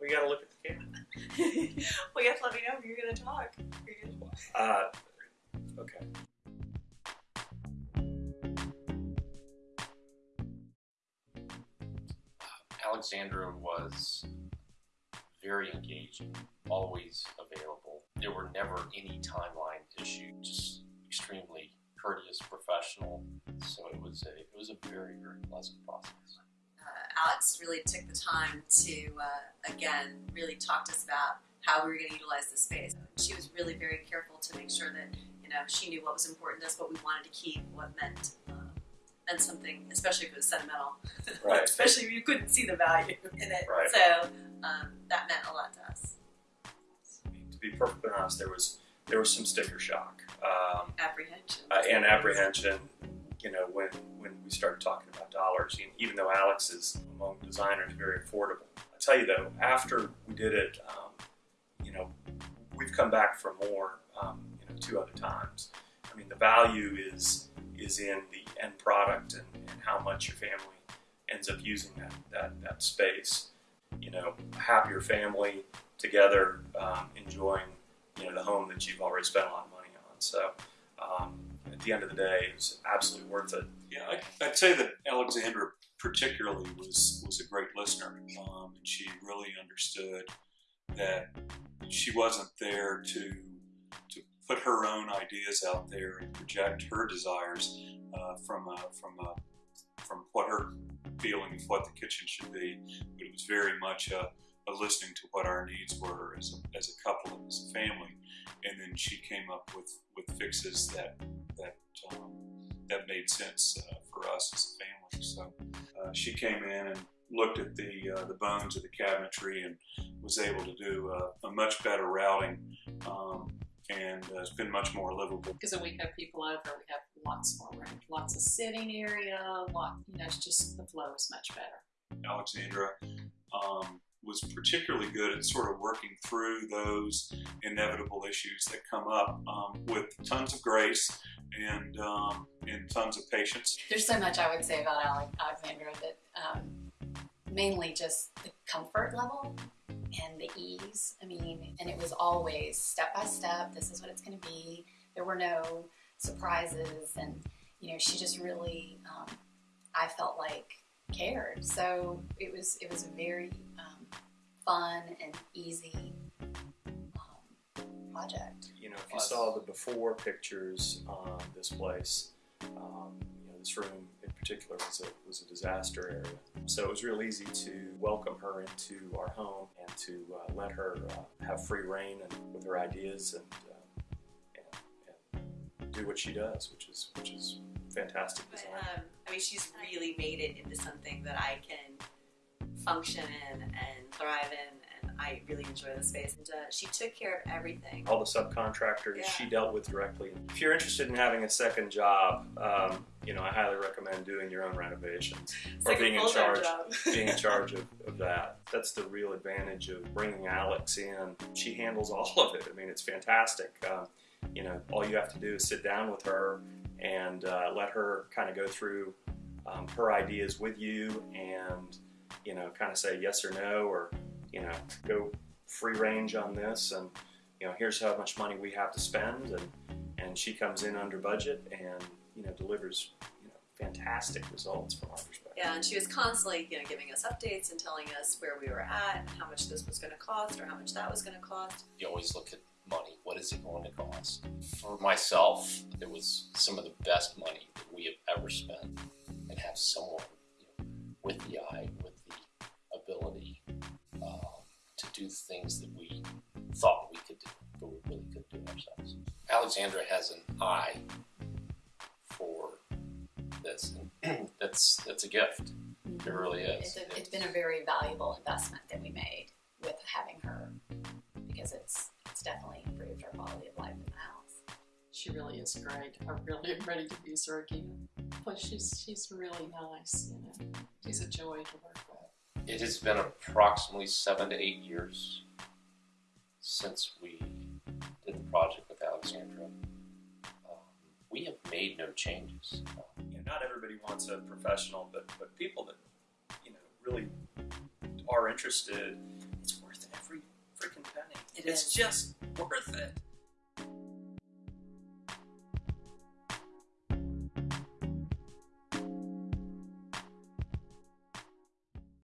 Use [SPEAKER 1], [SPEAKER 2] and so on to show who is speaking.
[SPEAKER 1] We gotta look at the camera.
[SPEAKER 2] well, you have to let me know if you're gonna talk. You're gonna-
[SPEAKER 1] Uh, okay.
[SPEAKER 3] Alexandra was very engaging, always available. There were never any timeline issues, just extremely courteous, professional. So it was a it was a very very pleasant process.
[SPEAKER 2] Alex really took the time to, uh, again, really talk to us about how we were going to utilize the space. She was really very careful to make sure that, you know, she knew what was important to us, what we wanted to keep, what meant, uh, meant something, especially if it was sentimental.
[SPEAKER 1] Right.
[SPEAKER 2] especially if you couldn't see the value in it.
[SPEAKER 1] Right.
[SPEAKER 2] So um, that meant a lot to us.
[SPEAKER 1] To be perfectly honest, there was there was some sticker shock um,
[SPEAKER 2] Apprehension.
[SPEAKER 1] uh, and apprehension. You know, when when we started talking about dollars, even though Alex is among designers very affordable, I tell you though, after we did it, um, you know, we've come back for more. Um, you know, two other times. I mean, the value is is in the end product and, and how much your family ends up using that, that, that space. You know, a happier family together, um, enjoying, you know, the home that you've already spent a lot of money on. So, um, at the end of the day, it was absolutely worth it.
[SPEAKER 4] Yeah, I, I'd say that Alexandra particularly was was a great listener, um, and she really understood that she wasn't there to to put her own ideas out there and project her desires uh, from a, from a, from what her feeling of what the kitchen should be, but it was very much a, a listening to what our needs were as a, as a couple and as a family, and then she came up with, with fixes that that um, that made sense uh, for us as a family. So uh, she came in and looked at the uh, the bones of the cabinetry and was able to do a, a much better routing, um, and uh, it's been much more livable.
[SPEAKER 5] because when we have people over, we have lots more room, lots of sitting area, lot, you know, it's just the flow is much better.
[SPEAKER 4] Alexandra um, was particularly good at sort of working through those inevitable issues that come up um, with tons of grace and um, and tons of patience.
[SPEAKER 6] There's so much I would say about Ale- Alexandra that um, mainly just the comfort level and the ease. I mean, and it was always step by step. This is what it's going to be. There were no surprises, and you know, she just really, um, I felt like cared. So it was it was a very um, fun and easy um, project.
[SPEAKER 1] You know, if you saw the before pictures on this place, um, you know, this room in particular was a, was a disaster area. So it was real easy to welcome her into our home and to uh, let her uh, have free reign and with her ideas and, uh, and, and do what she does, which is which is fantastic
[SPEAKER 2] But,
[SPEAKER 1] design.
[SPEAKER 2] um, I mean, she's really made it into something that I can function in and thrive in, and I really enjoy the space. And uh, she took care of everything.
[SPEAKER 1] all the subcontractors
[SPEAKER 2] Yeah.
[SPEAKER 1] she dealt with directly. If you're interested in having a second job, um, you know, I highly recommend doing your own renovations
[SPEAKER 2] It's
[SPEAKER 1] or
[SPEAKER 2] like
[SPEAKER 1] being in charge. being in charge of, of that. That's the real advantage of bringing Alex in. She handles all of it. I mean, it's fantastic. Um, you know, all you have to do is sit down with her and uh, let her kind of go through um, her ideas with you and, you know, kind of say yes or no or, you know, go free range on this and, you know, here's how much money we have to spend and, and she comes in under budget and, you know, delivers, you know, fantastic results from our perspective.
[SPEAKER 2] Yeah, and she was constantly, you know, giving us updates and telling us where we were at and how much this was going to cost or how much that was going to cost.
[SPEAKER 3] You always look at money. What is it going to cost? For myself, it was some of the best money that we have ever spent, and have someone you know, with the eye, with do the things that we thought we could do, but we really couldn't do ourselves. Alexandra has an eye for this, and that's that's a gift. Mm-hmm. It really is.
[SPEAKER 6] It's, a, it's been a very valuable investment that we made with having her because it's it's definitely improved our quality of life in the house.
[SPEAKER 5] She really is great. I really am ready to use her again. Plus, she's she's really nice. You know, she's a joy to work with.
[SPEAKER 3] It has been approximately seven to eight years since we did the project with Alexandra. Um, we have made no changes.
[SPEAKER 1] you know, not everybody wants a professional, but but people that you know really are interested, it's worth every freaking penny.
[SPEAKER 2] It
[SPEAKER 1] it's
[SPEAKER 2] is.
[SPEAKER 1] just worth it.